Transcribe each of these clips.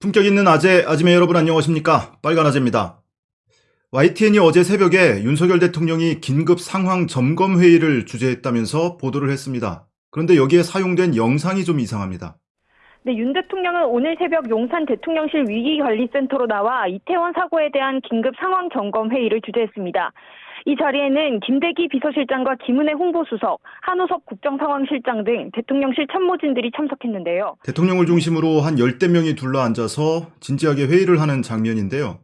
품격 있는 아재, 아지매 여러분 안녕하십니까? 빨간 아재입니다. YTN이 어제 새벽에 윤석열 대통령이 긴급 상황 점검 회의를 주재했다면서 보도를 했습니다. 그런데 여기에 사용된 영상이 좀 이상합니다. 네, 윤 대통령은 오늘 새벽 용산 대통령실 위기관리센터로 나와 이태원 사고에 대한 긴급 상황 점검 회의를 주재했습니다. 이 자리에는 김대기 비서실장과 김은혜 홍보수석, 한우섭 국정상황실장 등 대통령실 참모진들이 참석했는데요. 대통령을 중심으로 한 열대 명이 둘러앉아서 진지하게 회의를 하는 장면인데요.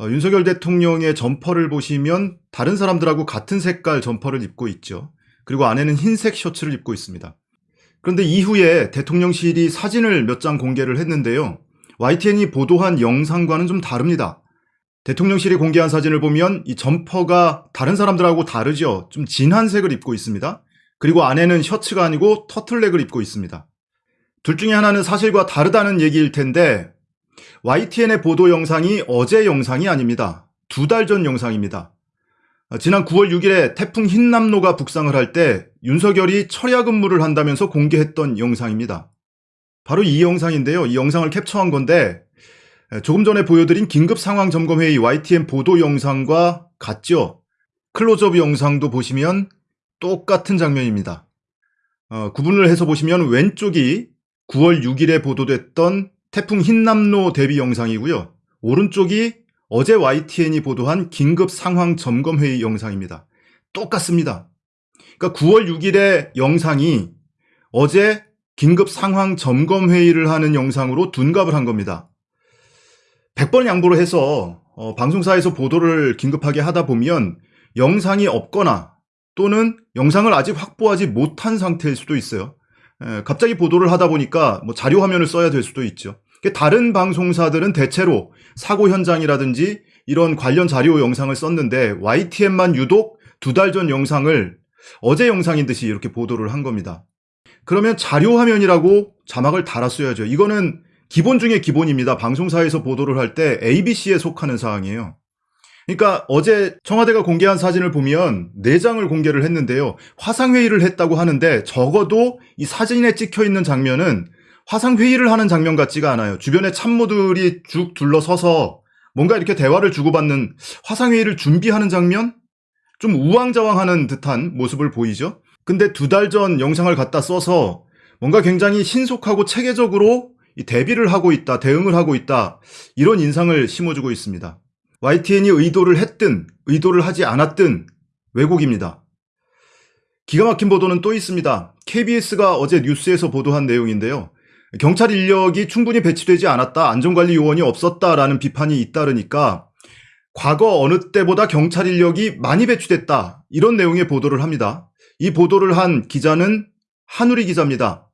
어, 윤석열 대통령의 점퍼를 보시면 다른 사람들하고 같은 색깔 점퍼를 입고 있죠. 그리고 안에는 흰색 셔츠를 입고 있습니다. 그런데 이후에 대통령실이 사진을 몇 장 공개를 했는데요. YTN이 보도한 영상과는 좀 다릅니다. 대통령실이 공개한 사진을 보면 이 점퍼가 다른 사람들하고 다르죠. 좀 진한 색을 입고 있습니다. 그리고 안에는 셔츠가 아니고 터틀넥을 입고 있습니다. 둘 중에 하나는 사실과 다르다는 얘기일 텐데 YTN의 보도 영상이 어제 영상이 아닙니다. 두 달 전 영상입니다. 지난 9월 6일에 태풍 흰남노가 북상을 할 때 윤석열이 철야 근무를 한다면서 공개했던 영상입니다. 바로 이 영상인데요. 이 영상을 캡처한 건데 조금 전에 보여드린 긴급 상황 점검 회의 YTN 보도 영상과 같죠. 클로즈업 영상도 보시면 똑같은 장면입니다. 어, 구분을 해서 보시면 왼쪽이 9월 6일에 보도됐던 태풍 흰남노 대비 영상이고요. 오른쪽이 어제 YTN이 보도한 긴급 상황 점검 회의 영상입니다. 똑같습니다. 그러니까 9월 6일의 영상이 어제 긴급 상황 점검 회의를 하는 영상으로 둔갑을 한 겁니다. 100번 양보를 해서 어, 방송사에서 보도를 긴급하게 하다 보면 영상이 없거나 또는 영상을 아직 확보하지 못한 상태일 수도 있어요. 에, 갑자기 보도를 하다 보니까 뭐 자료 화면을 써야 될 수도 있죠. 다른 방송사들은 대체로 사고 현장이라든지 이런 관련 자료 영상을 썼는데 YTN만 유독 두 달 전 영상을 어제 영상인 듯이 이렇게 보도를 한 겁니다. 그러면 자료 화면이라고 자막을 달았어야죠. 이거는 기본 중에 기본입니다. 방송사에서 보도를 할 때 ABC에 속하는 사항이에요. 그러니까 어제 청와대가 공개한 사진을 보면 4장을 공개를 했는데요. 화상회의를 했다고 하는데 적어도 이 사진에 찍혀 있는 장면은 화상회의를 하는 장면 같지가 않아요. 주변에 참모들이 쭉 둘러서서 뭔가 이렇게 대화를 주고받는 화상회의를 준비하는 장면? 좀 우왕좌왕하는 듯한 모습을 보이죠? 근데 두 달 전 영상을 갖다 써서 뭔가 굉장히 신속하고 체계적으로 대비를 하고 있다, 대응을 하고 있다, 이런 인상을 심어주고 있습니다. YTN이 의도를 했든, 의도를 하지 않았든, 왜곡입니다. 기가 막힌 보도는 또 있습니다. KBS가 어제 뉴스에서 보도한 내용인데요. 경찰 인력이 충분히 배치되지 않았다, 안전관리 요원이 없었다라는 비판이 잇따르니까 과거 어느 때보다 경찰 인력이 많이 배치됐다, 이런 내용의 보도를 합니다. 이 보도를 한 기자는 한우리 기자입니다.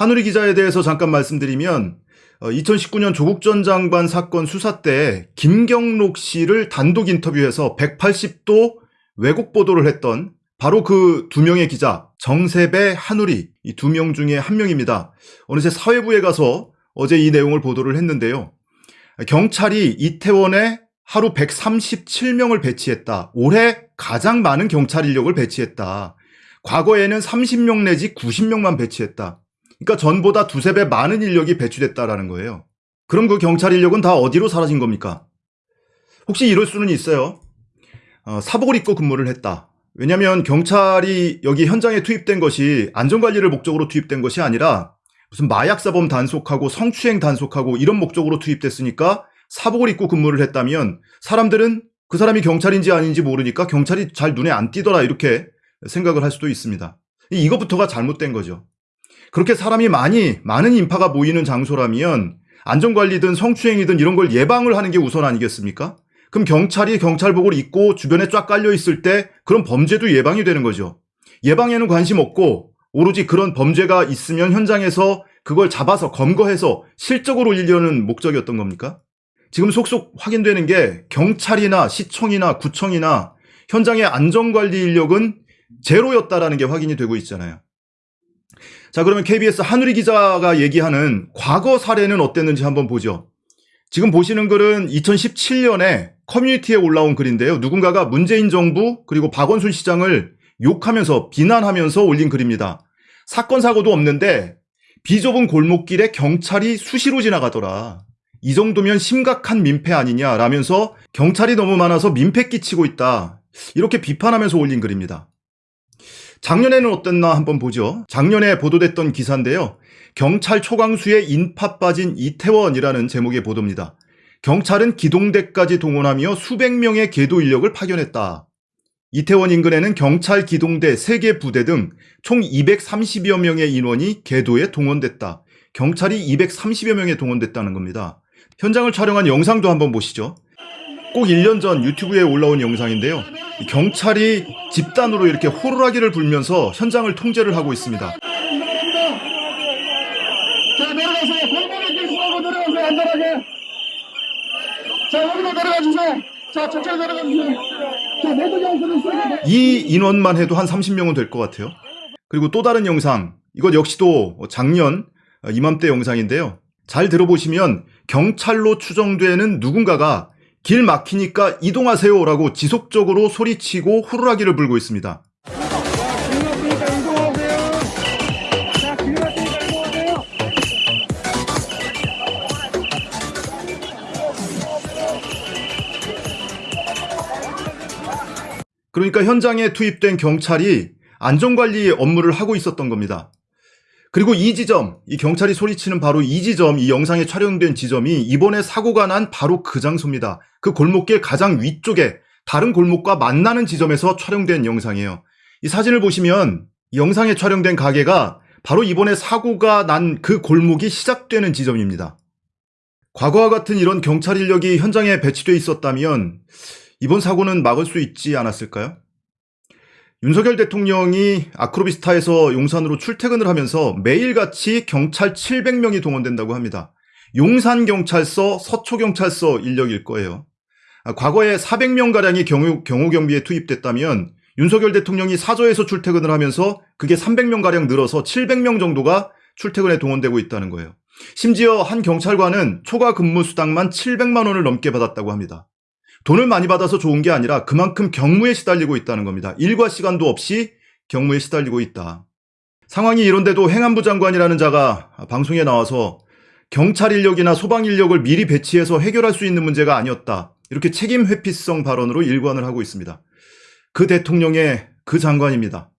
한우리 기자에 대해서 잠깐 말씀드리면 2019년 조국 전 장관 사건 수사 때 김경록 씨를 단독 인터뷰해서 180도 왜곡 보도를 했던 바로 그 두 명의 기자 정세배, 한우리 이 두 명 중에 한 명입니다. 어느새 사회부에 가서 어제 이 내용을 보도를 했는데요. 경찰이 이태원에 하루 137명을 배치했다. 올해 가장 많은 경찰 인력을 배치했다. 과거에는 30명 내지 90명만 배치했다. 그러니까 전보다 두세 배 많은 인력이 배치됐다라는 거예요. 그럼 그 경찰 인력은 다 어디로 사라진 겁니까? 혹시 이럴 수는 있어요. 어, 사복을 입고 근무를 했다. 왜냐하면 경찰이 여기 현장에 투입된 것이 안전관리를 목적으로 투입된 것이 아니라 무슨 마약사범 단속하고 성추행 단속하고 이런 목적으로 투입됐으니까 사복을 입고 근무를 했다면 사람들은 그 사람이 경찰인지 아닌지 모르니까 경찰이 잘 눈에 안 띄더라 이렇게 생각을 할 수도 있습니다. 이것부터가 잘못된 거죠. 그렇게 사람이 많이 많은 인파가 모이는 장소라면 안전관리든 성추행이든 이런 걸 예방을 하는 게 우선 아니겠습니까? 그럼 경찰이 경찰복을 입고 주변에 쫙 깔려 있을 때 그런 범죄도 예방이 되는 거죠. 예방에는 관심 없고 오로지 그런 범죄가 있으면 현장에서 그걸 잡아서 검거해서 실적으로 올리려는 목적이었던 겁니까? 지금 속속 확인되는 게 경찰이나 시청이나 구청이나 현장의 안전관리 인력은 제로였다라는 게 확인이 되고 있잖아요. 자, 그러면 KBS 한우리 기자가 얘기하는 과거 사례는 어땠는지 한번 보죠. 지금 보시는 글은 2017년에 커뮤니티에 올라온 글인데요. 누군가가 문재인 정부 그리고 박원순 시장을 욕하면서 비난하면서 올린 글입니다. 사건 사고도 없는데 비좁은 골목길에 경찰이 수시로 지나가더라. 이 정도면 심각한 민폐 아니냐라면서 경찰이 너무 많아서 민폐 끼치고 있다. 이렇게 비판하면서 올린 글입니다. 작년에는 어땠나 한번 보죠. 작년에 보도됐던 기사인데요. 경찰 초강수에 인파 빠진 이태원이라는 제목의 보도입니다. 경찰은 기동대까지 동원하며 수백 명의 계도 인력을 파견했다. 이태원 인근에는 경찰 기동대 3개 부대 등 총 230여 명의 인원이 계도에 동원됐다. 경찰이 230여 명에 동원됐다는 겁니다. 현장을 촬영한 영상도 한번 보시죠. 꼭 1년 전 유튜브에 올라온 영상인데요. 경찰이 집단으로 이렇게 호루라기를 불면서 현장을 통제를 하고 있습니다. 자 내려가세요. 골목에 계시고 내려가세요. 안전하게. 자 여기로 내려가 주세요. 자 천천히 내려가 주세요. 자 모두 영수는 이 인원만 해도 한 30명은 될 것 같아요. 그리고 또 다른 영상, 이것 역시도 작년 이맘때 영상인데요. 잘 들어보시면 경찰로 추정되는 누군가가 길 막히니까 이동하세요라고 지속적으로 소리치고 호루라기를 불고 있습니다. 그러니까 현장에 투입된 경찰이 안전관리 업무를 하고 있었던 겁니다. 그리고 이 지점, 이 경찰이 소리치는 바로 이 지점, 이 영상에 촬영된 지점이 이번에 사고가 난 바로 그 장소입니다. 그 골목길 가장 위쪽에 다른 골목과 만나는 지점에서 촬영된 영상이에요. 이 사진을 보시면 이 영상에 촬영된 가게가 바로 이번에 사고가 난 그 골목이 시작되는 지점입니다. 과거와 같은 이런 경찰 인력이 현장에 배치돼 있었다면 이번 사고는 막을 수 있지 않았을까요? 윤석열 대통령이 아크로비스타에서 용산으로 출퇴근을 하면서 매일같이 경찰 700명이 동원된다고 합니다. 용산경찰서, 서초경찰서 인력일 거예요. 아, 과거에 400명가량이 경호, 경호 경비에 투입됐다면 윤석열 대통령이 사저에서 출퇴근을 하면서 그게 300명가량 늘어서 700명 정도가 출퇴근에 동원되고 있다는 거예요. 심지어 한 경찰관은 초과 근무 수당만 700만 원을 넘게 받았다고 합니다. 돈을 많이 받아서 좋은 게 아니라 그만큼 경무에 시달리고 있다는 겁니다. 일과 시간도 없이 경무에 시달리고 있다. 상황이 이런데도 행안부 장관이라는 자가 방송에 나와서 경찰 인력이나 소방 인력을 미리 배치해서 해결할 수 있는 문제가 아니었다. 이렇게 책임 회피성 발언으로 일관을 하고 있습니다. 그 대통령의 그 장관입니다.